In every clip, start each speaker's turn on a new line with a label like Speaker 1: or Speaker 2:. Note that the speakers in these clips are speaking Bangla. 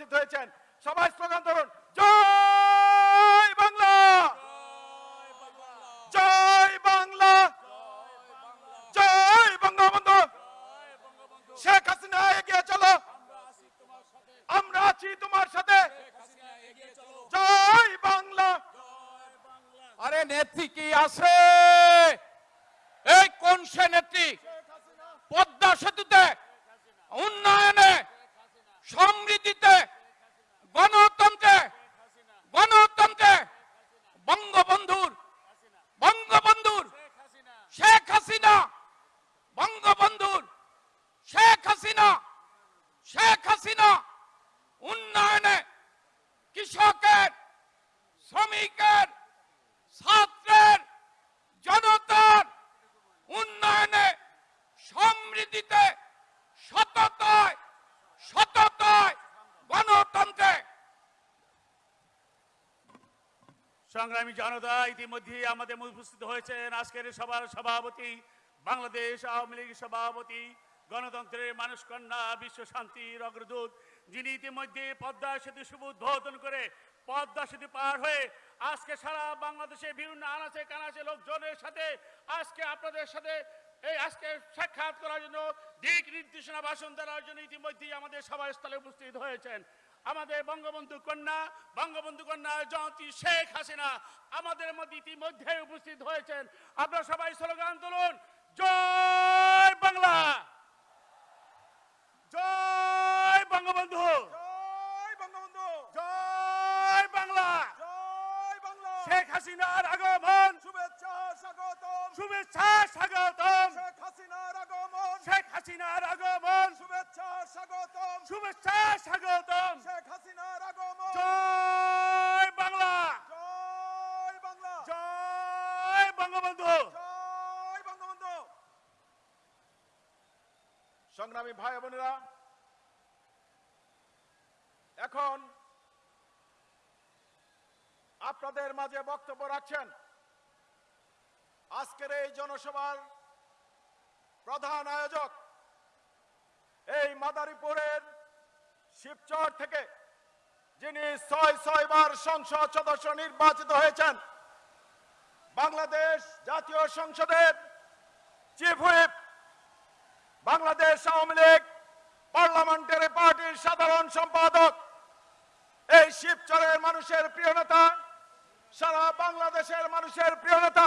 Speaker 1: উপস্থিত হয়েছেন। সবাই স্লোগান ধরুন, জয় বাংলা! জয় বাংলা! জয় বঙ্গবন্ধু শেখ হাসিনা এগিয়ে চলো। আমরা আছি তোমার সাথে। জয় বাংলা!
Speaker 2: আরে নেত্রী কি আছে? এই কোন সে নেত্রী? পদ্মা সেতুতে, উন্নয়নে সমৃদ্ধিতে গণতন্ত্রে গণতন্ত্রে বঙ্গবন্ধুর বঙ্গবন্ধুর শেখ হাসিনা, বঙ্গবন্ধুর শেখ হাসিনা শেখ হাসিনা উন্নয়নে কৃষকের, শ্রমিকের ছাত্রের জনতার উন্নয়নে সমৃদ্ধিতে সততায় সততায় গণতন্ত্রে
Speaker 1: সংগ্রামী জনতা ইতিমধ্যে আমাদের উপস্থিত হয়েছেন। আজকের সভার সভাপতি, বাংলাদেশ আওয়ামী লীগ সভাপতি, গণতন্ত্রের মানুষ কন্যা বিশ্ব শান্তির অগ্রদূত যিনি ইতিমধ্যে পদ্মা সেতু শুভ উদ্বোধন করে পদ্মা সেতু পার হয়ে আজকে সারা বাংলাদেশে বিভিন্ন আনাচে কানাচে লোকজনের সাথে আজকে আপনাদের সাথে এই আজকে সাক্ষাৎ করার জন্য দিক নির্দেশনা ভাষণ দেওয়ার জন্য ইতিমধ্যেই আমাদের সভাস্থলে উপস্থিত হয়েছেন। আমাদের বঙ্গবন্ধু কন্যা বঙ্গবন্ধু কন্যা জয়ন্তী শেখ হাসিনা আমাদের মধ্যে ইতিমধ্যে উপস্থিত হয়েছেন। আপনারা সবাই স্লোগান তুলুন জয় বাংলা। জয় বঙ্গবন্ধু।
Speaker 3: জয় বঙ্গবন্ধু।
Speaker 1: জয় বাংলা।
Speaker 3: জয় বাংলা।
Speaker 1: শেখ হাসিনার আগমন।
Speaker 3: শুভেচ্ছা স্বাগতম।
Speaker 1: শুভেচ্ছা স্বাগতম।
Speaker 3: শেখ হাসিনার
Speaker 1: শেখ হাসিনার আগমন।
Speaker 3: শুভেচ্ছা স্বাগতম।
Speaker 1: শুভেচ্ছা স্বাগতম।
Speaker 3: শেখ হাসিনার আগমন।
Speaker 1: জয় বাংলা।
Speaker 3: জয় বাংলা।
Speaker 1: জয় বঙ্গবন্ধু।
Speaker 3: জয় বঙ্গবন্ধু।
Speaker 1: সংগ্রামী ভাই বোনেরা এখন আপনাদের মাঝে বক্তব্য রাখছেন আজকের এই জনসভার প্রধান আয়োজক এই মাদারীপুরের শিবচর থেকে যিনি ছয় ছয় বার সংসদ সদস্য নির্বাচিত হয়েছেন, বাংলাদেশ জাতীয় সংসদের chief whip, Bangladesh Awami League parliamentary পার্টির সাধারণ সম্পাদক। এই শিবচরের মানুষের প্রিয় নেতা, সারা বাংলাদেশের মানুষের প্রিয় নেতা,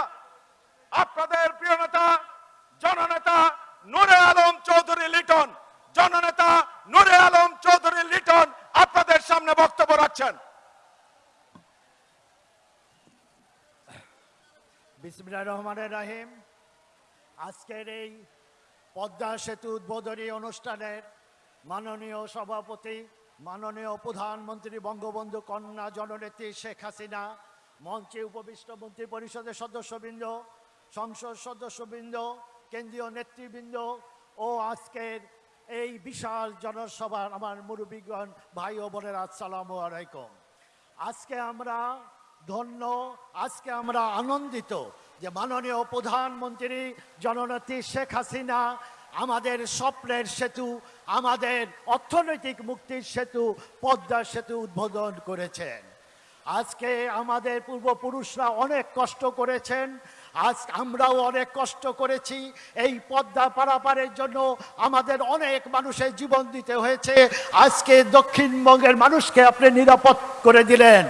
Speaker 1: আপনাদের প্রিয় নেতা জননেতা নুরে আলম চৌধুরী লিটন, জননেতা নুরে আলম চৌধুরী লিটন আপনাদের সামনে বক্তব্য রাখছেন।
Speaker 4: বিসমিল্লাহ রহমানের রাহিম। আজকের এই পদ্মা সেতু উদ্বোধনী অনুষ্ঠানের মাননীয় সভাপতি, মাননীয় প্রধানমন্ত্রী বঙ্গবন্ধু কন্যা জননেত্রী শেখ হাসিনা, মঞ্চে উপবিষ্ট মন্ত্রী পরিষদের সদস্যবৃন্দ, সংসদ সদস্যবৃন্দ কেন্দ্রীয় নেতৃবৃন্দ ও আজকের এই বিশাল জনসভার আমার মুরব্বীগণ, ভাই ও বোনেরা, আসসালামু আলাইকুম। আজকে আমরা ধন্য, আজকে আমরা আনন্দিত যে মাননীয় প্রধানমন্ত্রী জননেত্রী শেখ হাসিনা আমাদের স্বপ্নের সেতু, আমাদের অর্থনৈতিক মুক্তির সেতু, পদ্মা সেতু উদ্বোধন করেছেন। আজকে আমাদের পূর্বপুরুষরা অনেক কষ্ট করেছেন আজ আমরাও অনেক কষ্ট করেছি। এই পদ্মা পারাপারের জন্য আমাদের অনেক মানুষের জীবন দিতে হয়েছে। আজকে দক্ষিণবঙ্গের মানুষকে আপনি নিরাপদ করে দিলেন।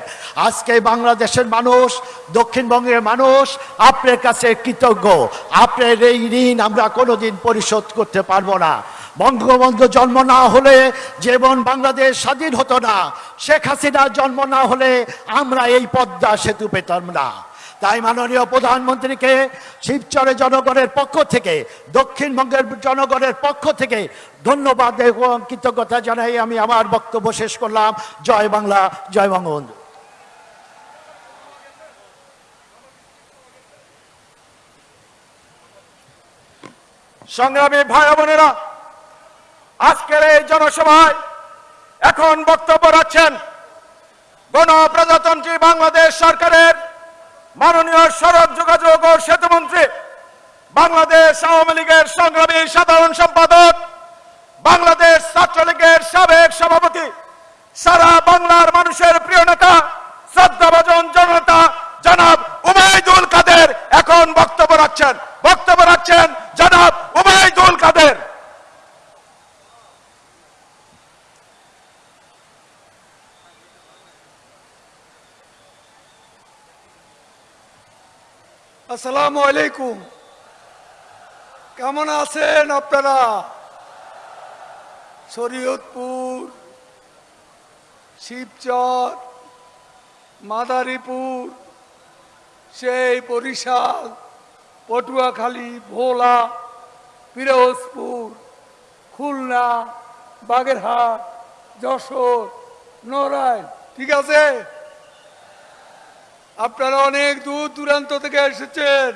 Speaker 4: আজকে বাংলাদেশের মানুষ, দক্ষিণবঙ্গের মানুষ আপনার কাছে কৃতজ্ঞ। আপনার এই ঋণ আমরা কোনোদিন পরিশোধ করতে পারব না। বঙ্গবন্ধু জন্ম না হলে যেমন বাংলাদেশ স্বাধীন হতো না, শেখ হাসিনার জন্ম না হলে আমরা এই পদ্মা সেতু পেতাম না। তাই মাননীয় প্রধানমন্ত্রীকে শিবচরে জনগণের পক্ষ থেকে, দক্ষিণবঙ্গের জনগণের পক্ষ থেকে ধন্যবাদ এবং কৃতজ্ঞতা জানাই। আমি আমার বক্তব্য শেষ করলাম। জয় বাংলা, জয় বঙ্গবন্ধু
Speaker 1: সংগ্রামী ভাই বোনেরা, আজকের এই জনসভায় এখন বক্তব্য রাখছেন গণপ্রজাতন্ত্রী বাংলাদেশ সরকারের মাননীয় সড়ক যোগাযোগ ও সেতুমন্ত্রী বাংলাদেশ আওয়ামী লীগের সংগ্রামী সাধারণ সম্পাদক, বাংলাদেশ ছাত্রলীগের সাবেক সভাপতি, সারা
Speaker 3: বাংলার মানুষের প্রিয় নেতা, শ্রদ্ধাভাজন জনতা জনাব উমায়দুল কাদের এখন বক্তব্য রাখছেন। বক্তব্য রাখছেন জনাব উমায়দুল কাদের।
Speaker 5: আসসালামু আলাইকুম। কেমন আছেন আপনারা? শরীয়তপুর, শিবচর, মাদারীপুর, সেই বরিশাল, পটুয়াখালী, ভোলা, পিরোজপুর, খুলনা, বাগেরহাট, যশোর, নড়াইল। ঠিক আছে? আপনারা অনেক দূর দূরান্ত থেকে এসেছেন।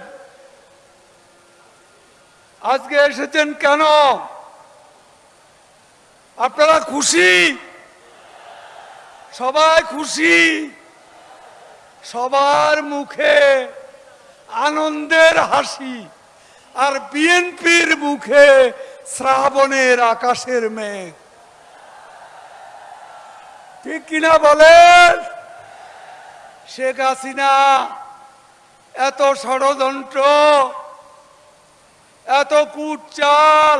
Speaker 5: আজকে এসেছেন কেন? আপনারা খুশি? সবাই খুশি? সবার মুখে আনন্দের হাসি আর বিএনপির মুখে শ্রাবণের আকাশের মেঘ। ঠিক কিনা বলেন? শেখ হাসিনা, এত ষড়যন্ত্র, এত কুটচাল,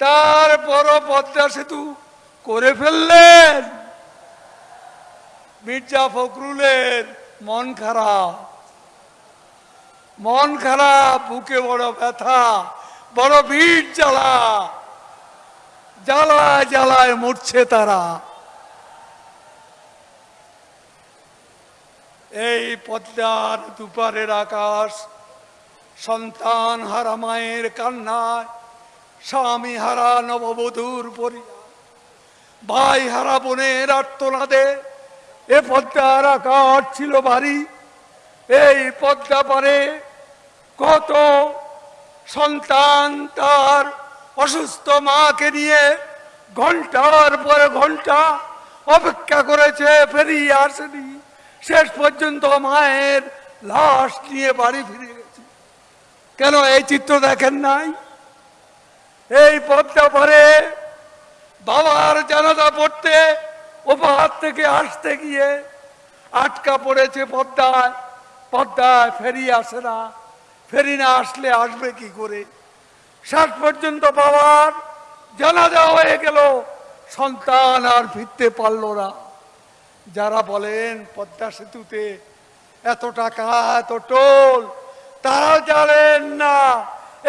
Speaker 5: তার বড় পদ্মা সেতু করে ফেললেন। মির্জা ফখরুলের মন খারাপ মন খারাপ, বুকে বড় ব্যথা, বড় ভিড় জ্বালা, জ্বালায় জ্বালায় মরছে তারা। এই পদ্মার দুপারের আকাশ, সন্তান হারা মায়ের কান্নায়, স্বামী হারা নববধূর পরিবার, ভাই হারা বোনের আত্মনাদে এ পদ্মার আকাশ ছিল ভারী। এই পদ্মা পারে কত সন্তান তার অসুস্থ মাকে নিয়ে ঘণ্টার পরে ঘণ্টা অপেক্ষা করেছে, ফেরিয়ে আসেনি। শেষ পর্যন্ত মায়ের লাশ নিয়ে বাড়ি ফিরে গেছে। কেন এই চিত্র দেখেন নাই? এই পদ্মা পরে বাবার জানাজা পড়তে ওপাহার থেকে আসতে গিয়ে আটকা পড়েছে পদ্মায়। পদ্মায় ফেরি আসে না। ফেরি না আসলে আসবে কি করে? শেষ পর্যন্ত বাবার জানাজা হয়ে গেল। সন্তান আর ফিরতে পারল না। যারা বলেন পদ্মা সেতুতে এত টাকা, এত টোল তারা জানেন না।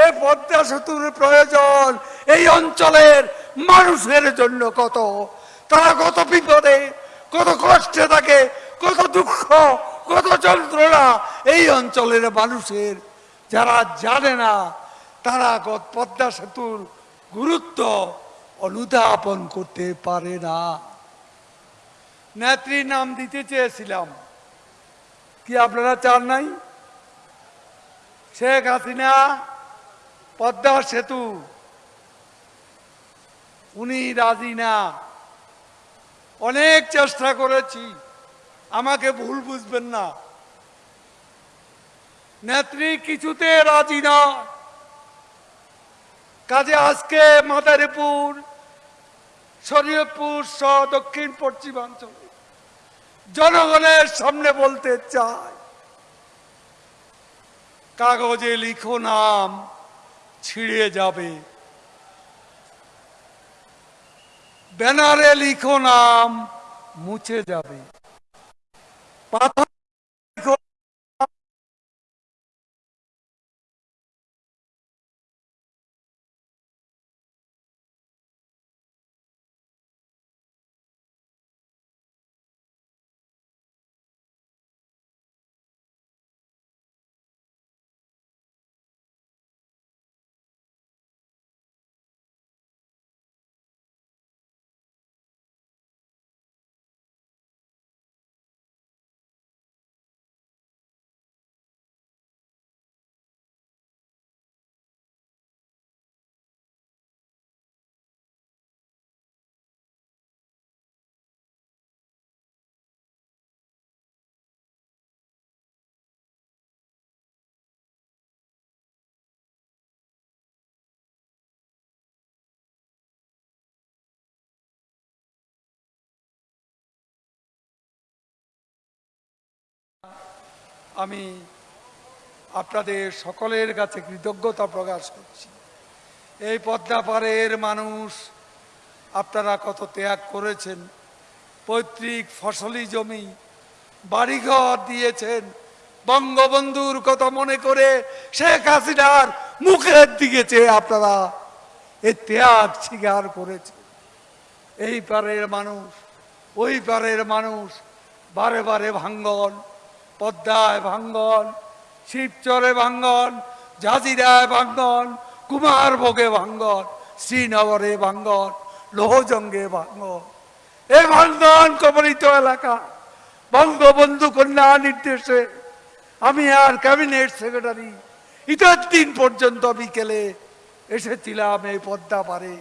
Speaker 5: এই পদ্মা সেতুর প্রয়োজন, এই অঞ্চলের মানুষের জন্য কত। তারা কত বিপদে, কত কষ্টে থাকে, কত দুঃখ, কত যন্ত্রণা এই অঞ্চলের মানুষের। যারা জানে না, তারা পদ্মা সেতুর গুরুত্ব অনুধাবন করতে পারে না। নেত্রী নাম দিতে চেয়েছিলাম। কি আপনারা চান নাই? শেখ হাসিনা, পদ্মা সেতু। উনি রাজি না। অনেক চেষ্টা করেছি, আমাকে ভুল বুঝবেন না। নেত্রী কিছুতে রাজি না। কাজে আজকে মাদারীপুর, শরীয়তপুর সহ দক্ষিণ পশ্চিমাঞ্চল। জনগণের সামনে বলতে চাই। কাগজে লিখো নাম, ছিঁড়ে যাবে। ব্যানারে লিখো নাম, মুছে যাবে। পাথর আমি আপনাদের সকলের কাছে কৃতজ্ঞতা প্রকাশ করছি। এই পদ্মা পাড়ের মানুষ আপনারা কত ত্যাগ করেছেন, পৈতৃক ফসলি জমি, বাড়িঘর দিয়েছেন, বঙ্গবন্ধুর কথা মনে করে শেখ হাসিনার মুখের দিকে চেয়ে আপনারা এ ত্যাগ স্বীকার করেছে এই পারের মানুষ, ওই পারের মানুষ বারে বারে ভাঙ্গন পদ্মায় ভাঙ্গন, শিবচরে ভাঙ্গন জাজিরায় ভাঙ্গন কুমারভোগে ভাঙ্গন, শ্রীনগরে ভাঙ্গন, লোহজঙ্গে ভাঙ্গন। এই ভাঙ্গন কবলিত এলাকা, বঙ্গবন্ধু কন্যা নির্দেশে। আমি আর ক্যাবিনেট সেক্রেটারি ইতার দিন পর্যন্ত বিকেলে এসেছিলাম এই পদ্মা পারে।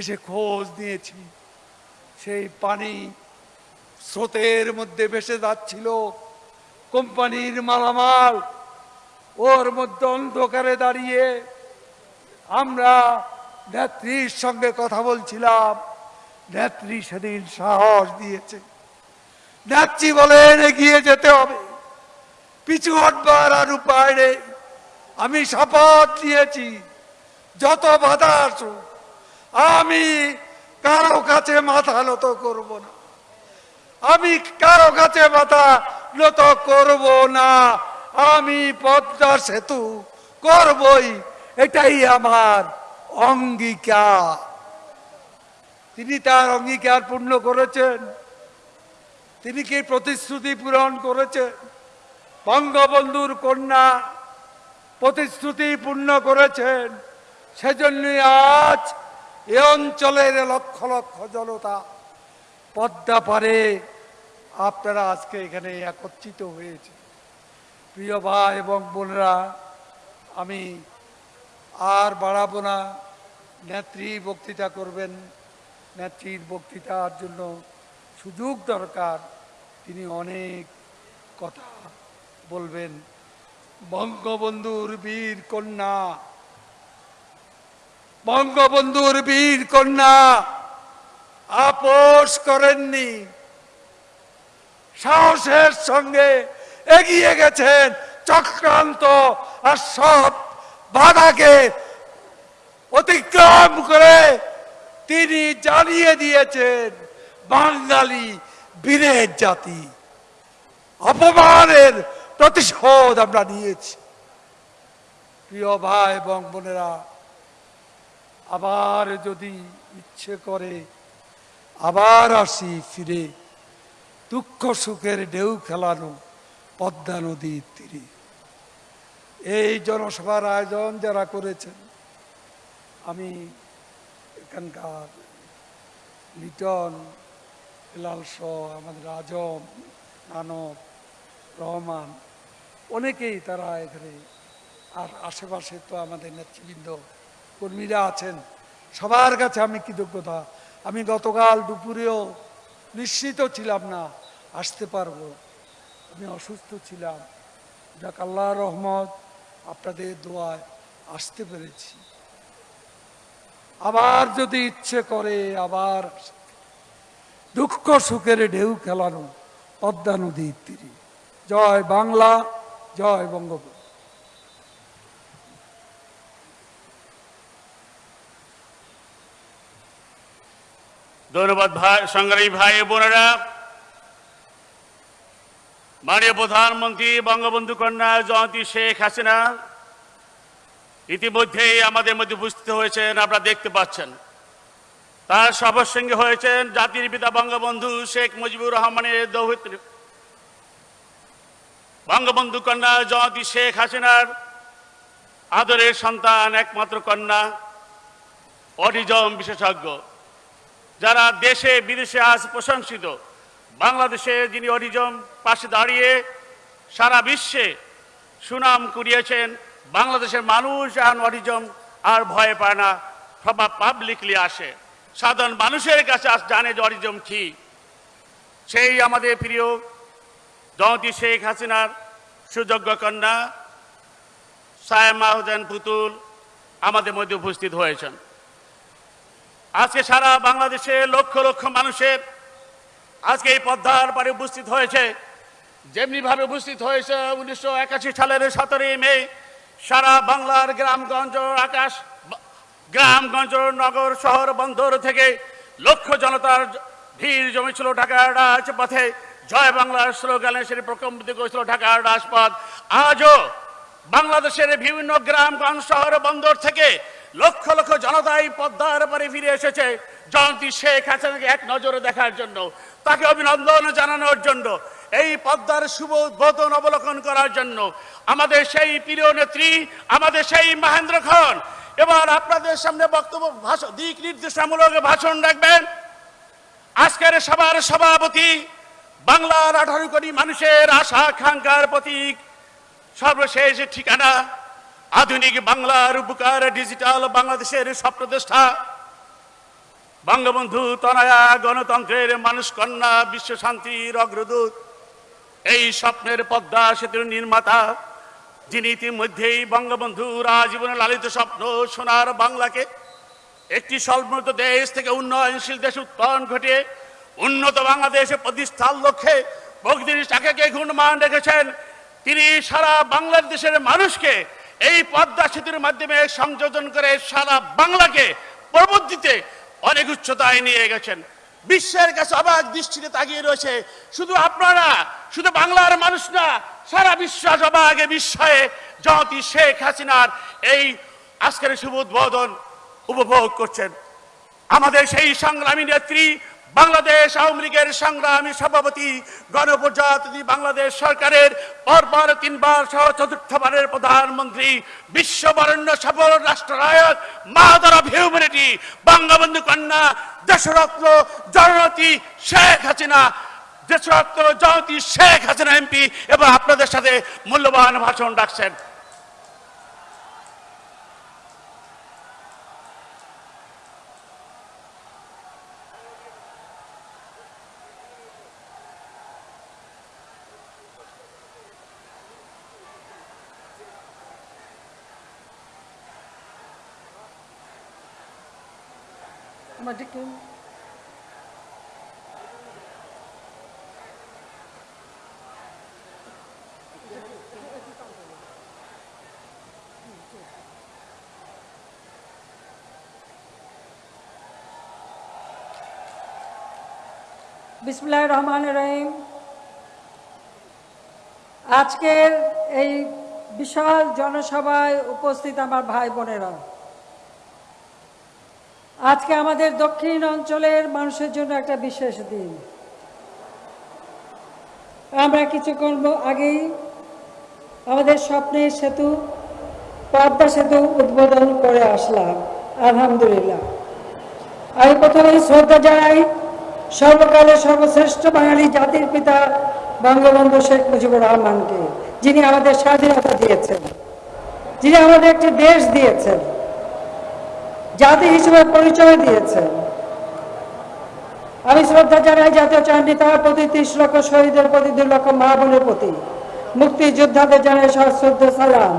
Speaker 5: এসে খোঁজ নিয়েছি। সেই পানি স্রোতের মধ্যে ভেসে যাচ্ছিল। কোম্পানির মালামাল, ওর মধ্যে অন্ধকারে দাঁড়িয়ে আমরা নেত্রীর সঙ্গে কথা বলছিলাম। নেত্রী সেদিন সাহস দিয়েছে। নেত্রী বলেন, এগিয়ে যেতে হবে। পিছু হটবার আর উপায় নেই। আমি শপথ নিয়েছি। যত বাধা আসুক, আমি কারও কাছে মাথা নত করব না। আমি কারও কাছে মাথা নত করব না। আমি পদ্মা সেতু করবই, এটাই আমার অঙ্গীকার। তিনি তার অঙ্গীকার পূর্ণ করেছেন। তিনি কি প্রতিশ্রুতি পূরণ করেছেন? বঙ্গবন্ধুর কন্যা প্রতিশ্রুতি পূর্ণ করেছেন। সেজন্যই আজ এ অঞ্চলের লক্ষ লক্ষ জনতা পদ্মা পারে। আপনারা আজকে এখানে একত্রিত হয়েছে। প্রিয় ভাই এবং বোনেরা, আমি আর বাড়াবো না। নেত্রী বক্তৃতা করবেন। নেত্রীর বক্তৃতার জন্য সুযোগ দরকার। তিনি অনেক কথা বলবেন। বঙ্গবন্ধুর বীর কন্যা। বঙ্গবন্ধুর বীর কন্যা। আপোষ করেননি। সাহসের সঙ্গে এগিয়ে গেছেন চক্রান্ত আর সব বাধাকে অতিক্রম করে তিনি জানিয়ে দিয়েছেন, বাঙালি বীরের জাতি। অপমানের প্রতিশোধ আমরা নিয়েছি। প্রিয় ভাই এবং বোনেরা, আবার যদি ইচ্ছে করে আবার আসি ফিরে। দুঃখ সুখের ঢেউ খেলানো পদ্মা নদীর তীরে। এই জনসভার আয়োজন যারা করেছেন, আমি এখানকার লিটন শাহ আমাদের আজম, মানব, রহমান, অনেকেই তারা এখানে আর আশেপাশে তো আমাদের নেতৃবৃন্দ কর্মীরা আছেন। সবার কাছে আমি কৃতজ্ঞতা আমি গতকাল দুপুরেও নিশ্চিত ছিলাম না, আসতে পারব। আমি অসুস্থ ছিলাম। যাক আল্লাহ রহমত, আপনাদের দোয়ায় আসতে পেরেছি। আবার যদি ইচ্ছে করে আবার দুঃখ সুখের ঢেউ খেলানো, পদ্মা নদীর তীরে। জয় বাংলা, জয় বঙ্গবন্ধু।
Speaker 1: ধন্যবাদ ভাই, সংগ্রামী ভাই বোনেরা। মাননীয় প্রধানমন্ত্রী, বঙ্গবন্ধু কন্যা জয়ন্তী শেখ হাসিনা, ইতিমধ্যেই আমাদের মধ্যে উপস্থিত হয়েছেন, আপনারা দেখতে পাচ্ছেন। তার সবার সঙ্গে হয়েছেন জাতির পিতা বঙ্গবন্ধু শেখ মুজিবুর রহমানের দৌহিত্রী। বঙ্গবন্ধু কন্যা জয়ন্তী শেখ হাসিনার আদরের সন্তান একমাত্র কন্যা, অটিজম বিশেষজ্ঞ। যারা দেশে, বিদেশে আজ প্রশংসিত, বাংলাদেশে যিনি অরিজম পাশে দাঁড়িয়ে সারা বিশ্বে সুনাম কুড়িয়েছেন, বাংলাদেশের মানুষ এখন অরিজম আর ভয় পায় না সবার পাবলিকলি আসে। সাধারণ মানুষের কাছে আজ জানে যে অরিজম কি। সেই আমাদের প্রিয় জয়ন্তী শেখ হাসিনার সুযোগ্য কন্যা সায়মা হোসেন পুতুল আমাদের মধ্যে উপস্থিত হয়েছেন। আজকে সারা বাংলাদেশে লক্ষ লক্ষ মানুষের আজকে এই পদ্মার পারে উপস্থিত হয়েছে। যেমনিভাবে উপস্থিত হয়েছে উনিশশো একাশি সালের সতেরোই মে, সারা বাংলার গ্রামগঞ্জ, আকাশ, গ্রামগঞ্জ, নগর, শহর, বন্দর থেকে লক্ষ জনতার ভিড় জমেছিল ঢাকা রাজপথে। জয় বাংলার স্লোগানে সেটি প্রকম্পিত করেছিল ঢাকার রাজপথ। আজও বাংলাদেশের বিভিন্ন গ্রামগঞ্জ, শহর, বন্দর থেকে লক্ষ লক্ষ জনতা এই পদ্মার পরে ফিরে এসেছে। জয়ন্তী শেখ হাসিনাকে এক নজরে দেখার জন্য, তাকে অভিনন্দন জানানোর জন্য, এই পদ্মার শুভ উদ্বোধন অবলোকন করার জন্য। আমাদের সেই প্রিয় নেত্রী, আমাদের সেই মহেন্দ্র খন, এবার আপনাদের সামনে বক্তব্য ভাষণ দিক নির্দেশনামূলক ভাষণ রাখবেন। আজকের সবার সভাপতি, বাংলার আঠারো কোটি মানুষের আশা আকাঙ্ক্ষার প্রতীক, সর্বশেষ ঠিকানা আধুনিক বাংলার উপকার ডিজিটাল বাংলাদেশের স্বপ্নদ্রষ্টা বঙ্গবন্ধু তনয়া গণতন্ত্রের মানুষ কন্যা, বিশ্ব শান্তির অগ্রদূত। এই স্বপ্নের পদ্মা সেতুর নির্মাতা, যিনি ইতিমধ্যেই বঙ্গবন্ধু আজীবনে লালিত স্বপ্ন সোনার বাংলাকে একটি স্বল্পোন্নত দেশ থেকে উন্নয়নশীল দেশ উত্তরণ ঘটিয়ে উন্নত বাংলাদেশে প্রতিষ্ঠার লক্ষ্যে প্রকৃতির চাকাকে গুণমান রেখেছেন। তিনি সারা বাংলাদেশের মানুষকে এই পদ্মা সেতুর মাধ্যমে সংযোজন করে সারা বাংলাকে প্রবুদ্ধিতে অনেক উচ্চতায় নিয়ে গেছেন। বিশ্বের কাছে অবাক দৃষ্টিতে তাকিয়ে রয়েছে। শুধু আপনারা, শুধু বাংলার মানুষ না, সারা বিশ্বাস অবাগে বিস্ময়ে জয়তী শেখ হাসিনার এই আজকের শুভ উদ্বোধন উপভোগ করছেন। আমাদের সেই সংগ্রামী নেত্রী বাংলাদেশ আওয়ামী লীগের সংগ্রামী সভাপতি, গণপ্রজাতন্ত্রী বাংলাদেশ সরকারের পরপর তিনবার সহ চতুর্থবারের প্রধানমন্ত্রী, বিশ্ববরণ্য সফল রাষ্ট্রনায়ক, মাদার অফ হিউম্যানিটি, বঙ্গবন্ধু কন্যা, দেশরত্ন জননেত্রী শেখ হাসিনা, দেশরত্ন জয়তী শেখ হাসিনা এমপি এবং আপনাদের সাথে মূল্যবান ভাষণ রাখছেন।
Speaker 6: বিসমুল্লাহ রহমান রহিম আজকের এই বিশাল জনসভায় উপস্থিত আমার ভাই বোনেরা। আজকে আমাদের দক্ষিণ অঞ্চলের মানুষের জন্য একটা বিশেষ দিন। আমরা কিছু কিছুক্ষণ আগেই। আমাদের স্বপ্নের সেতু, পদ্মা সেতু উদ্বোধন করে আসলাম, আলহামদুলিল্লাহ। আমি প্রথমেই শ্রদ্ধা জানাই সর্বকালের সর্বশ্রেষ্ঠ বাঙালি জাতির পিতা বঙ্গবন্ধু শেখ মুজিবুর রহমানকে, যিনি আমাদের স্বাধীনতা দিয়েছেন, যিনি আমাদের একটি দেশ দিয়েছেন। জাতি হিসেবে পরিচয় দিয়েছেন আমি শ্রদ্ধা জানাই জাতীয় চার নেতার প্রতি ত্রিশ লক্ষ শহীদের প্রতি, দুই লক্ষ মা বোনের প্রতি। মুক্তিযোদ্ধাদের জানাই সশ্রদ্ধ সালাম।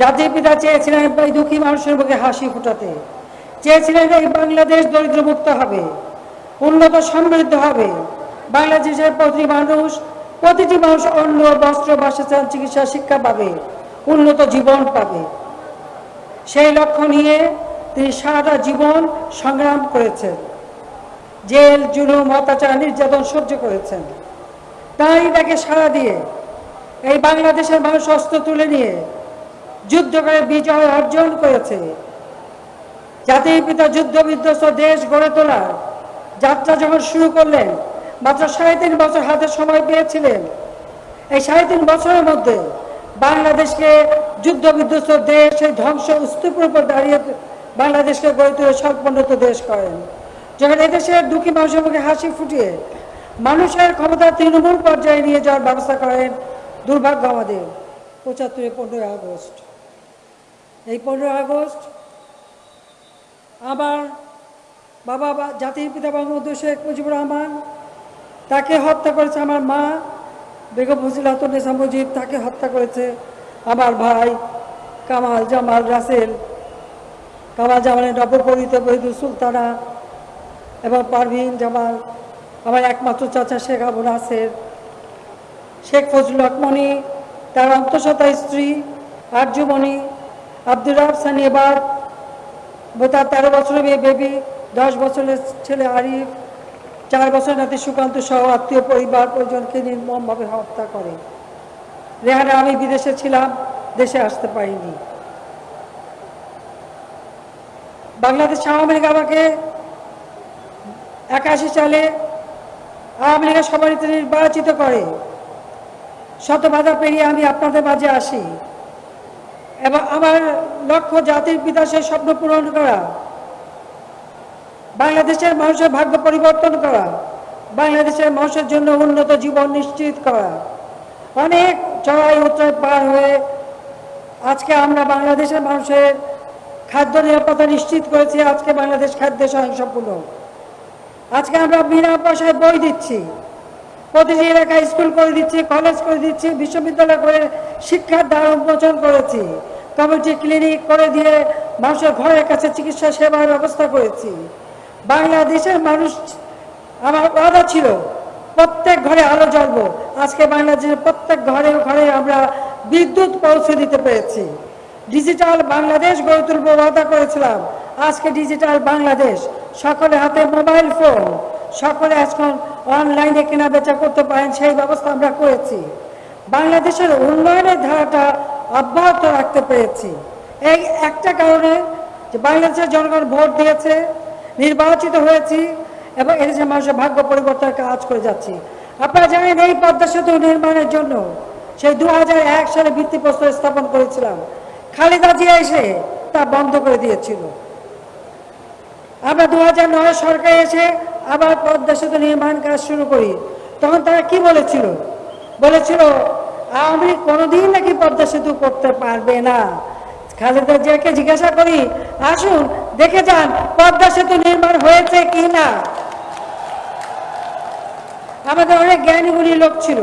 Speaker 6: জাতির পিতা চেয়েছিলেন এই দুঃখী মানুষের মুখে হাসি ফুটাতে। চেয়েছিলেন এই বাংলাদেশ দরিদ্র মুক্ত হবে, উন্নত সমৃদ্ধ হবে। বাংলাদেশের প্রতি মানুষ, প্রতিটি মানুষ অন্ন, বস্ত্র, বাসস্থান, চিকিৎসা, শিক্ষা পাবে, উন্নত জীবন পাবে। সেই লক্ষ্য নিয়ে তিনি সারাটা জীবন সংগ্রাম করেছেন। জেল, জুলুম, অত্যাচার, নির্যাতন সহ্য করেছেন। তাই তাকে সাড়া দিয়ে এই বাংলাদেশের মানুষ অস্ত্র তুলে নিয়ে যুদ্ধ করে বিজয় অর্জন করেছে। জাতির পিতা যুদ্ধ বিধ্বস্ত দেশ গড়ে তোলার যাত্রা যখন শুরু করলেন, মাত্র সাড়ে তিন বছর হাতে সময় পেয়েছিলেন। এই সাড়ে তিন বছরের মধ্যে বাংলাদেশকে যুদ্ধ বিধ্বস্ত দেশ সেই ধ্বংস স্তূপের উপর দাঁড়িয়ে বাংলাদেশকে গড়ে তুলে স্বল্পোন্নত দেশ করেন। যখন এদেশের দুঃখী মানুষের মুখে হাসি ফুটিয়ে মানুষের ক্ষমতা তৃণমূল পর্যায়ে নিয়ে যাওয়ার ব্যবস্থা করেন দুর্ভাগ্য আমাদের। পঁচাত্তরে পনেরোই আগস্ট। এই পনেরোই আগস্ট আবার বাবা জাতির পিতা বঙ্গবন্ধু শেখ মুজিবুর রহমান তাকে হত্যা করেছে। আমার মা বেগম ফজিলাতুন্নেসা মুজিব তাকে হত্যা করেছে। আমার ভাই কামাল জামাল রাসেল। কামাল জামালের নবপরিত বহিদুল সুলতানা এবং পারভিন জামাল, আমার একমাত্র চাচা শেখ আবু নাসের। শেখ ফজলুল হক মনি, তার অন্তঃসত্ত্বা স্ত্রী আরজুমণি আব্দুর রাব এবার তার তেরো বছরের মেয়ে বেবি, দশ বছরের ছেলে আরিফ, চার বছর নাতি সুকান্ত সহ আত্মীয় পরিবার পরিজনকে নির্মমভাবে হত্যা করে। রেহানা আমি বিদেশে ছিলাম, দেশে আসতে পারিনি। বাংলাদেশ আওয়ামী লীগ আমাকে একাশি সালে আওয়ামী লীগের সভাপতি নির্বাচিত করে। শত বাধা পেরিয়ে আমি আপনাদের মাঝে আসি। এবং আমার লক্ষ্য জাতির সেই স্বপ্ন পূরণ করা। বাংলাদেশের মানুষের ভাগ্য পরিবর্তন করা। বাংলাদেশের মানুষের জন্য উন্নত জীবন নিশ্চিত করা। অনেক চড়াই উত্তরায় পার হয়ে আজকে আমরা বাংলাদেশের মানুষের খাদ্য নিরাপত্তা নিশ্চিত করেছি, আজকে বাংলাদেশ খাদ্যে স্বয়ংসম্পূর্ণ। আজকে আমরা বিনা পয়সায় বই দিচ্ছি, প্রতিটি এলাকায় স্কুল করে দিচ্ছি, কলেজ করে দিচ্ছি, বিশ্ববিদ্যালয় করে শিক্ষার দ্বার উন্মোচন করেছি। কমিউনিটি ক্লিনিক করে দিয়ে মানুষের ঘরের কাছে চিকিৎসা সেবার ব্যবস্থা করেছি। বাংলাদেশের মানুষ, আমার ওয়াদা ছিল প্রত্যেক ঘরে আলো জ্বলবো। আজকে বাংলাদেশের প্রত্যেক ঘরে ঘরে আমরা বিদ্যুৎ পৌঁছে দিতে পেরেছি। ডিজিটাল বাংলাদেশ গড়ে তুলবো ওয়াদা করেছিলাম। আজকে ডিজিটাল বাংলাদেশ। সকলের হাতে মোবাইল ফোন সকলে এখন অনলাইনে কেনা বেচা করতে পারেন, সেই ব্যবস্থা আমরা করেছি। বাংলাদেশের উন্নয়নের ধারাটা অব্যাহত রাখতে পেরেছি। এই একটা কারণে যে বাংলাদেশের জনগণ ভোট দিয়েছে, নির্বাচিত হয়েছি এবং এদেশের মানুষের ভাগ্য পরিবর্তনের কাজ করে যাচ্ছি। আপনারা জানেন এই পদ্মা সেতু নির্মাণের জন্য সেই দু হাজার এক সালে ভিত্তিপ্রস্তর স্থাপন করেছিলাম। খালেদা জিয়া এসে তা বন্ধ করে দিয়েছিল। আমরা দু হাজার নয় সরকারে এসে আবার পদ্মা সেতু নির্মাণ কাজ শুরু করি। তখন তারা কি বলেছিল? বলেছিল লীগ কোনোদিন নাকি পদ্মা সেতু করতে পারবে না। খালেদা জিয়াকে জিজ্ঞাসা করি, আসুন, দেখে যান পদ্মা সেতু নির্মাণ হয়েছে কি না আমাদের অনেক জ্ঞানী গুণী লোক ছিল।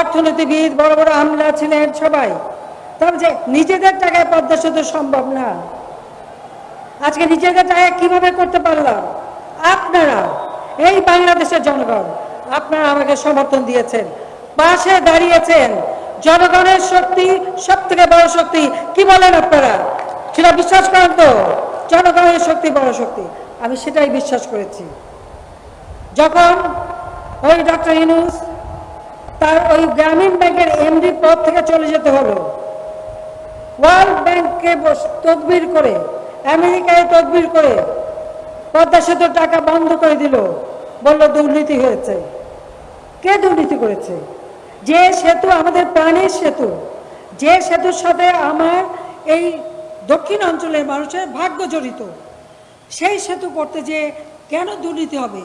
Speaker 6: অর্থনীতিবিদ, বড় বড় আমলা ছিলেন সবাই। তবে যে নিজেদের টাকায় পদ্মা সেতু সম্ভব না। আজকে নিজেদের টাকায় কীভাবে করতে পারলাম? আপনারা, এই বাংলাদেশের জনগণ, আপনারা আমাকে সমর্থন দিয়েছেন। পাশে দাঁড়িয়েছেন জনগণের শক্তি সব থেকে বড় শক্তি, কি বলেন আপনারা? সেটা বিশ্বাস করেন তো? জনগণের শক্তি বড় শক্তি। আমি সেটাই বিশ্বাস করেছি। যখন ওই ডক্টর ইনুস তার ওই গ্রামীণ ব্যাংকের এমডি পদ থেকে চলে যেতে হলো। ওয়ার্ল্ড ব্যাংককে তদবির করে, আমেরিকায় তদবির করে পদ্মা সেতুর টাকা বন্ধ করে দিল। বলল, দুর্নীতি হয়েছে। কে দুর্নীতি করেছে? যে সেতু আমাদের প্রাণের সেতু, যে সেতুর সাথে আমার এই দক্ষিণ অঞ্চলের মানুষের ভাগ্য জড়িত, সেই সেতু করতে যে কেন দুর্নীতি হবে?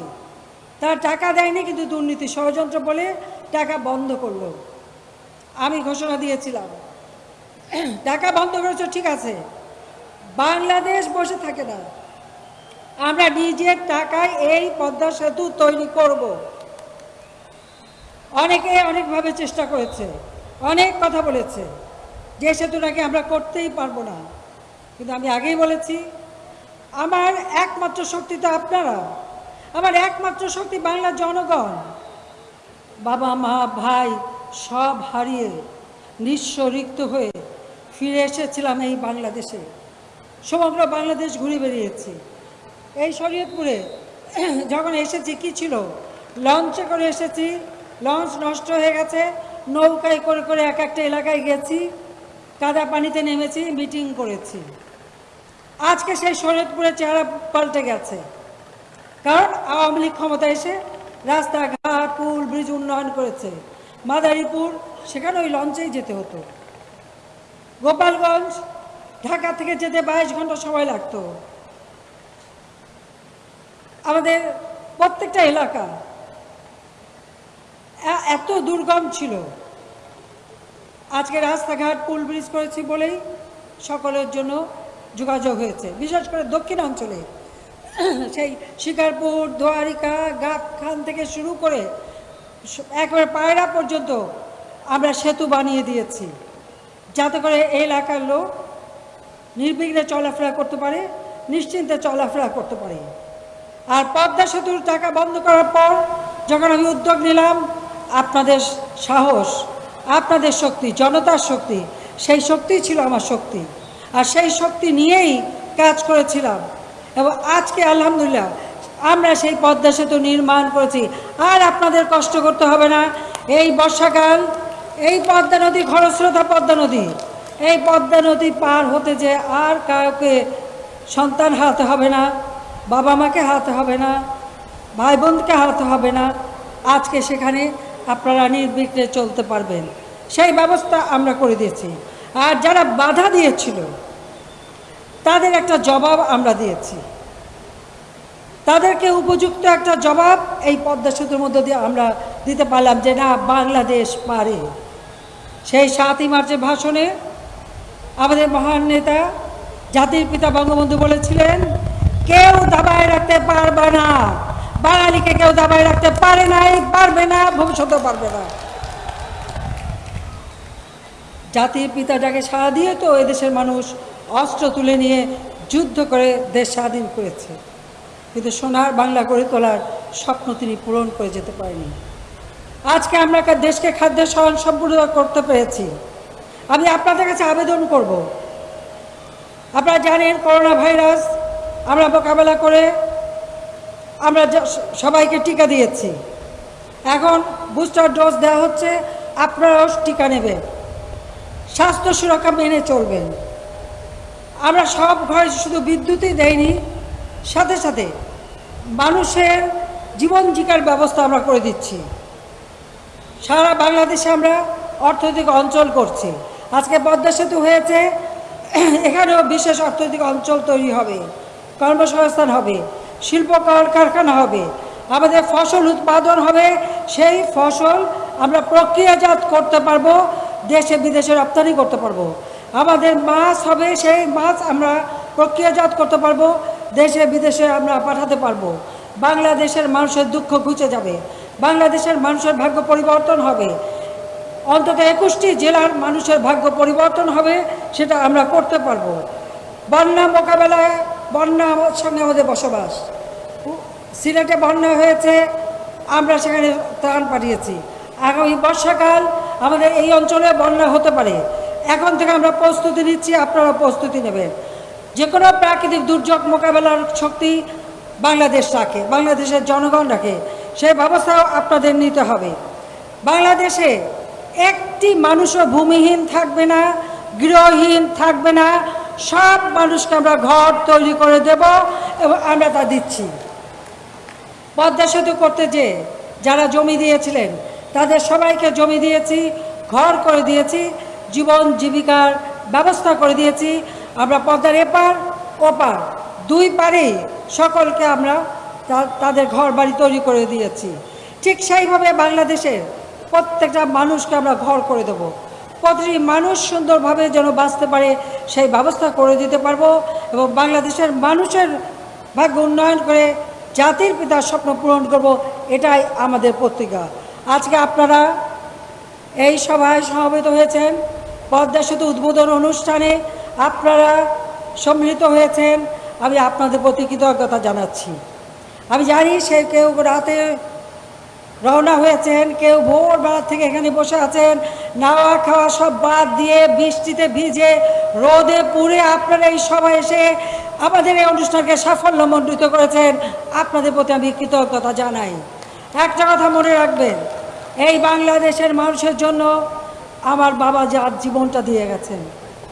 Speaker 6: তার টাকা দেয়নি কিন্তু দুর্নীতি ষড়যন্ত্র বলে টাকা বন্ধ করল। আমি ঘোষণা দিয়েছিলাম। টাকা বন্ধ করেছ, ঠিক আছে। বাংলাদেশ বসে থাকে না। আমরা নিজের টাকায় এই পদ্মা সেতু তৈরি করব। অনেকে অনেকভাবে চেষ্টা করেছে। অনেক কথা বলেছে। যে সেতু নাকি আমরা করতেই পারব না। কিন্তু আমি আগেই বলেছি, আমার একমাত্র শক্তি তো আপনারা। আমার একমাত্র শক্তি বাংলার জনগণ। বাবা, মা, ভাই সব হারিয়ে নিঃস্ব রিক্ত হয়ে ফিরে এসেছিলাম এই বাংলাদেশে। সমগ্র বাংলাদেশ ঘুরে বেরিয়েছি এই শরীয়তপুরে যখন এসেছি, কি ছিল? লঞ্চে করে এসেছি। লঞ্চ নষ্ট হয়ে গেছে। নৌকায় করে করে এক একটা এলাকায় গেছি। কাদা পানিতে নেমেছি, মিটিং করেছি। আজকে সেই শরীয়তপুরের চেহারা পাল্টে গেছে। কারণ আওয়ামী লীগ ক্ষমতা এসে রাস্তাঘাট, পুল, ব্রিজ উন্নয়ন করেছে। মাদারীপুর, সেখানে ওই লঞ্চেই যেতে হতো। গোপালগঞ্জ, ঢাকা থেকে যেতে বাইশ ঘণ্টা সময় লাগতো। আমাদের প্রত্যেকটা এলাকা এত দুর্গম ছিল। আজকে রাস্তাঘাট, পুল, ব্রিজ করেছি বলেই সকলের জন্য যোগাযোগ হয়েছে, বিশেষ করে দক্ষিণ অঞ্চলে সেই শিকারপুর দোয়ারিকা গাবখান থেকে শুরু করে একেবারে পায়রা পর্যন্ত আমরা সেতু বানিয়ে দিয়েছি। যাতে করে এই এলাকার লোক নির্বিঘ্নে চলাফেরা করতে পারে, নিশ্চিন্তে চলাফেরা করতে পারে। আর পদ্মা সেতুর টাকা বন্ধ করার পর যখন আমি উদ্যোগ নিলাম, আপনাদের সাহস, আপনাদের শক্তি, জনতার শক্তি, সেই শক্তি ছিল আমার শক্তি। আর সেই শক্তি নিয়েই কাজ করেছিলাম। এবং আজকে আলহামদুলিল্লাহ, আমরা সেই পদ্মা সেতু নির্মাণ করেছি। আর আপনাদের কষ্ট করতে হবে না। এই বর্ষাকাল, এই পদ্মা নদী খরস্রোতা পদ্মা নদী, এই পদ্মা নদী পার হতে যে আর কাউকে সন্তান হারাতে হবে না, বাবা মাকে হারাতে হবে না, ভাই বোনকে হারাতে হবে না। আজকে সেখানে আপনারা নির্বিঘ্নে চলতে পারবেন। সেই ব্যবস্থা আমরা করে দিয়েছি। আর যারা বাধা দিয়েছিল তাদের একটা জবাব আমরা দিয়েছি। তাদেরকে উপযুক্ত একটা জবাব এই পদ্মা সেতুর মধ্য দিয়ে আমরা দিতে পারলাম যে, না, বাংলাদেশ পারে। সেই সাতই মার্চের ভাষণে আমাদের মহান নেতা, জাতির পিতা বঙ্গবন্ধু বলেছিলেন, কেউ দাবায় রাখতে পারবে না। বাঙালিকে কেউ দাবায় রাখতে পারে নাই, পারবে না, ভবিষ্যতেও পারবে না। জাতির পিতাটাকে সাড়া দিয়ে তো এদেশের মানুষ অস্ত্র তুলে নিয়ে যুদ্ধ করে দেশ স্বাধীন করেছে। কিন্তু সোনার বাংলা গড়ে তোলার স্বপ্ন তিনি পূরণ করে যেতে পারেনি আজকে আমরা দেশকে খাদ্য স্বয়ং সম্পূর্ণ করতে পেরেছি। আমি আপনাদের কাছে আবেদন করব। আপনারা জানেন করোনা ভাইরাস, আমরা মোকাবেলা করে আমরা সবাইকে টিকা দিয়েছি। এখন বুস্টার ডোজ দেওয়া হচ্ছে, আপনারাও টিকা নেবেন। স্বাস্থ্য সুরক্ষা মেনে চলবেন। আমরা সব ঘরে শুধু বিদ্যুৎই দেয়নি, সাথে সাথে মানুষের জীবন জীবিকার ব্যবস্থা আমরা করে দিচ্ছি। সারা বাংলাদেশে আমরা অর্থনৈতিক অঞ্চল করছি। আজকে পদ্মা সেতু হয়েছে, এখানেও বিশেষ অর্থনৈতিক অঞ্চল তৈরি হবে, কর্মসংস্থান হবে, শিল্প কলকারখানা হবে, আমাদের ফসল উৎপাদন হবে, সেই ফসল আমরা প্রক্রিয়াজাত করতে পারব, দেশে বিদেশে রপ্তানি করতে পারব। আমাদের মাছ হবে, সেই মাছ আমরা প্রক্রিয়াজাত করতে পারব, দেশে, বিদেশে আমরা পাঠাতে পারব। বাংলাদেশের মানুষের দুঃখ ঘুচে যাবে, বাংলাদেশের মানুষের ভাগ্য পরিবর্তন হবে। অন্তত একুশটি জেলার মানুষের ভাগ্য পরিবর্তন হবে, সেটা আমরা করতে পারব। বন্যা মোকাবেলায়, বন্যা আমার সঙ্গে আমাদের বসবাস। সিলেটে বন্যা হয়েছে, আমরা সেখানে ত্রাণ পাঠিয়েছি। আগামী বর্ষাকাল আমাদের এই অঞ্চলে বন্যা হতে পারে। এখন থেকে আমরা প্রস্তুতি নিচ্ছি, আপনারা প্রস্তুতি নেবেন। যে কোনো প্রাকৃতিক দুর্যোগ মোকাবেলার শক্তি বাংলাদেশ রাখে, বাংলাদেশের জনগণ রাখে, সেই ব্যবস্থাও আপনাদের নিতে হবে। বাংলাদেশে একটি মানুষও ভূমিহীন থাকবে না, গৃহহীন থাকবে না, সব মানুষকে আমরা ঘর তৈরি করে দেব এবং আমরা তা দিচ্ছি। পদ্মা সেতু করতে যে যারা জমি দিয়েছিলেন, তাদের সবাইকে জমি দিয়েছি, ঘর করে দিয়েছি জীবন জীবিকার ব্যবস্থা করে দিয়েছি। আমরা পদ্মার এপার, ওপার, দুই পারেই সকলকে আমরা তাদের ঘর বাড়ি তৈরি করে দিয়েছি। ঠিক সেইভাবে বাংলাদেশের প্রত্যেকটা মানুষকে আমরা ঘর করে দেব। প্রতিটি মানুষ সুন্দরভাবে যেন বাঁচতে পারে সেই ব্যবস্থা করে দিতে পারব এবং বাংলাদেশের মানুষের ভাগ্য উন্নয়ন করে জাতির পিতার স্বপ্ন পূরণ করব, এটাই আমাদের পত্রিকা আজকে আপনারা এই সভায় সমবেত হয়েছেন। পদ্মা সেতু উদ্বোধন অনুষ্ঠানে আপনারা সম্মিলিত হয়েছেন। আমি আপনাদের প্রতি কৃতজ্ঞতা জানাচ্ছি। আমি জানি সে কেউ রাতে রওনা হয়েছেন, কেউ ভোরবেলা থেকে এখানে বসে আছেন। নাওয়া খাওয়া সব বাদ দিয়ে বৃষ্টিতে ভিজে রোদে পুড়ে আপনারা এই সভায় এসে আমাদের এই অনুষ্ঠানকে সাফল্যমণ্ডিত করেছেন। আপনাদের প্রতি আমি কৃতজ্ঞতা জানাই। একটা কথা মনে রাখবেন, এই বাংলাদেশের মানুষের জন্য আমার বাবা যার জীবনটা দিয়ে গেছেন,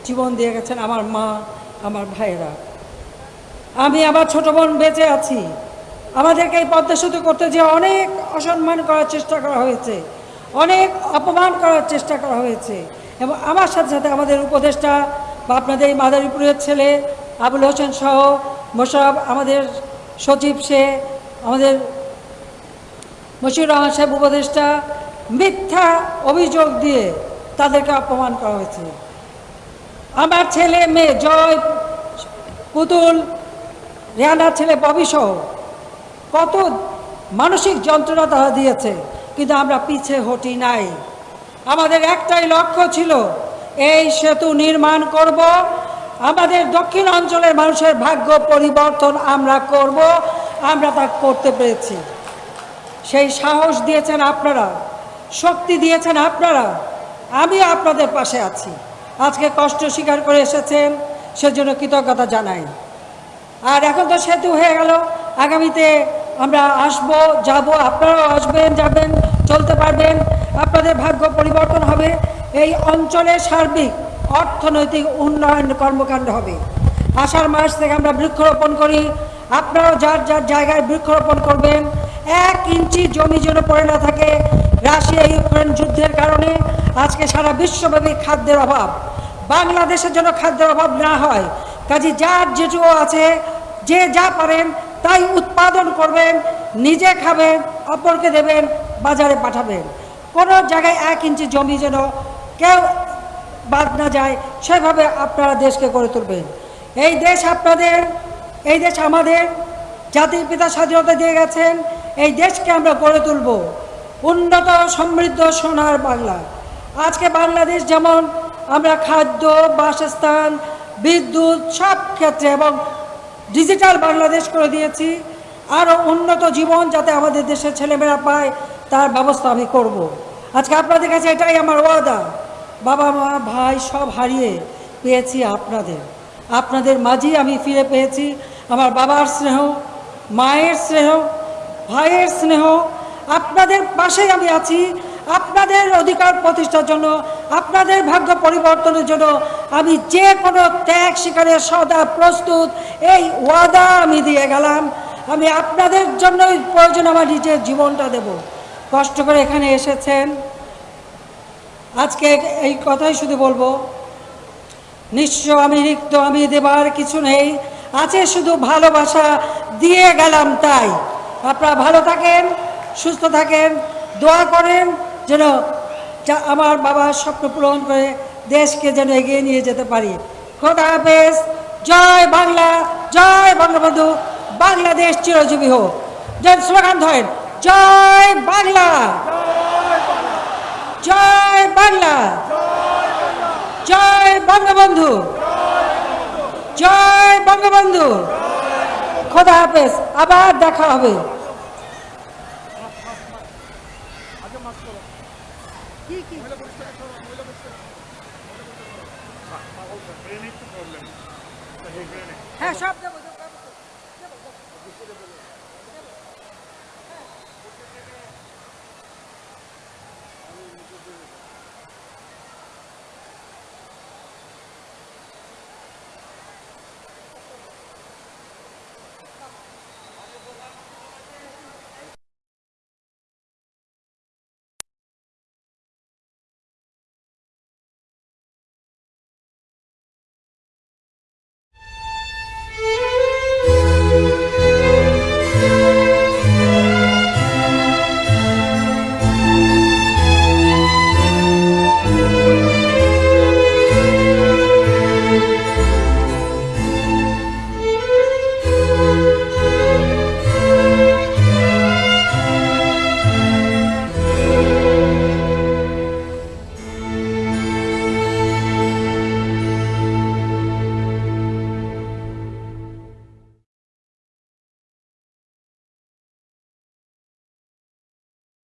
Speaker 6: জীবন দিয়ে গেছেন আমার মা, আমার ভাইয়েরা। আমি আমার ছোট বোন বেঁচে আছি। আমাদেরকে এই পদ্মা সেতু করতে যে অনেক অসম্মান করার চেষ্টা করা হয়েছে, অনেক অপমান করার চেষ্টা করা হয়েছে। এবং আমার সাথে সাথে আমাদের উপদেষ্টা বা আপনাদের এই মাদারীপুরের ছেলে আবুল হোসেন সহ মোশারফ, আমাদের সচিব সে, আমাদের মশিউর রহমান সাহেব উপদেষ্টা মিথ্যা অভিযোগ দিয়ে তাদেরকে অপমান করা হয়েছে আমার ছেলে, মেয়ে, জয়, পুতুল রেহানার ছেলে, ববি সহ কত মানসিক যন্ত্রণা তারা দিয়েছে, কিন্তু আমরা পিছে হটি নাই। আমাদের একটাই লক্ষ্য ছিল, এই সেতু নির্মাণ করব, আমাদের দক্ষিণ অঞ্চলের মানুষের ভাগ্য পরিবর্তন আমরা করব, আমরা তা করতে পেরেছি। সেই সাহস দিয়েছেন আপনারা, শক্তি দিয়েছেন আপনারা। আমি আপনাদের পাশে আছি। আজকে কষ্ট স্বীকার করে এসেছেন, সেজন্য কৃতজ্ঞতা জানাই। আর এখন তো সেতু হয়ে গেল, আগামীতে আমরা আসব, যাব, আপনারাও আসবেন, যাবেন, চলতে পারবেন। আপনাদের ভাগ্য পরিবর্তন হবে। এই অঞ্চলের সার্বিক অর্থনৈতিক উন্নয়ন কর্মকাণ্ড হবে। আষাঢ় মাস থেকে আমরা বৃক্ষরোপণ করি। আপনারাও যার যার জায়গায় বৃক্ষরোপণ করবেন এক ইঞ্চি জমি যেন পড়ে না থাকে, রাশিয়া ইউক্রেন যুদ্ধের কারণে আজকে সারা বিশ্বব্যাপী খাদ্যের অভাব। বাংলাদেশের জন্য খাদ্যের অভাব না হয়, কাজে যার যেটুকু আছে, যে যা পারেন তাই উৎপাদন করবেন, নিজে খাবেন, অপরকে দেবেন, বাজারে পাঠাবেন। কোনো জায়গায় এক ইঞ্চি জমি যেন কেউ বাদ না যায়, সেভাবে আপনারা দেশকে গড়ে তুলবেন। এই দেশ আপনাদের, এই দেশ আমাদের, জাতির পিতা স্বাধীনতা দিয়ে গেছেন এই দেশকে আমরা গড়ে তুলব। উন্নত সমৃদ্ধ সোনার বাংলা। আজকে বাংলাদেশ যেমন আমরা খাদ্য, বাসস্থান, বিদ্যুৎ সব ক্ষেত্রে এবং ডিজিটাল বাংলাদেশ করে দিয়েছি, আরও উন্নত জীবন যাতে আমাদের দেশের ছেলেমেয়েরা পায়, তার ব্যবস্থা আমি করব। আজকে আপনাদের কাছে এটাই আমার ওয়াদা। বাবা মা, ভাই সব হারিয়ে পেয়েছি আপনাদের। আপনাদের মাঝেই আমি ফিরে পেয়েছি। আমার বাবার স্নেহ, মায়ের স্নেহ ভাইয়ের স্নেহ, আপনাদের পাশেই আমি আছি। আপনাদের অধিকার প্রতিষ্ঠার জন্য, আপনাদের ভাগ্য পরিবর্তনের জন্য আমি যে কোনো ত্যাগ শিকারের সদা প্রস্তুত। এই ওয়াদা আমি দিয়ে গেলাম। আমি আপনাদের জন্যই প্রয়োজন আমার নিজের জীবনটা দেব। কষ্ট করে এখানে এসেছেন। আজকে এই কথাই শুধু বলব। নিঃস্ব আমি রিক্ত, আমি দেবার কিছু নেই। আছে শুধু ভালোবাসা, দিয়ে গেলাম তাই। আপনারা ভালো থাকেন, সুস্থ থাকেন, দোয়া করেন যেন যা আমার বাবার স্বপ্ন পূরণ করে দেশকে যেন এগিয়ে নিয়ে যেতে পারি। খোদা হাফেজ, জয় বাংলা, জয় বঙ্গবন্ধু, বাংলাদেশ চিরজীবী হোক। যেন স্লোগান ধরেন, জয় বাংলা। জয় বাংলা। জয় বঙ্গবন্ধু। জয় বঙ্গবন্ধু। খোদা হাফেজ, আবার দেখা হবে। হ্যাঁ সব দেবো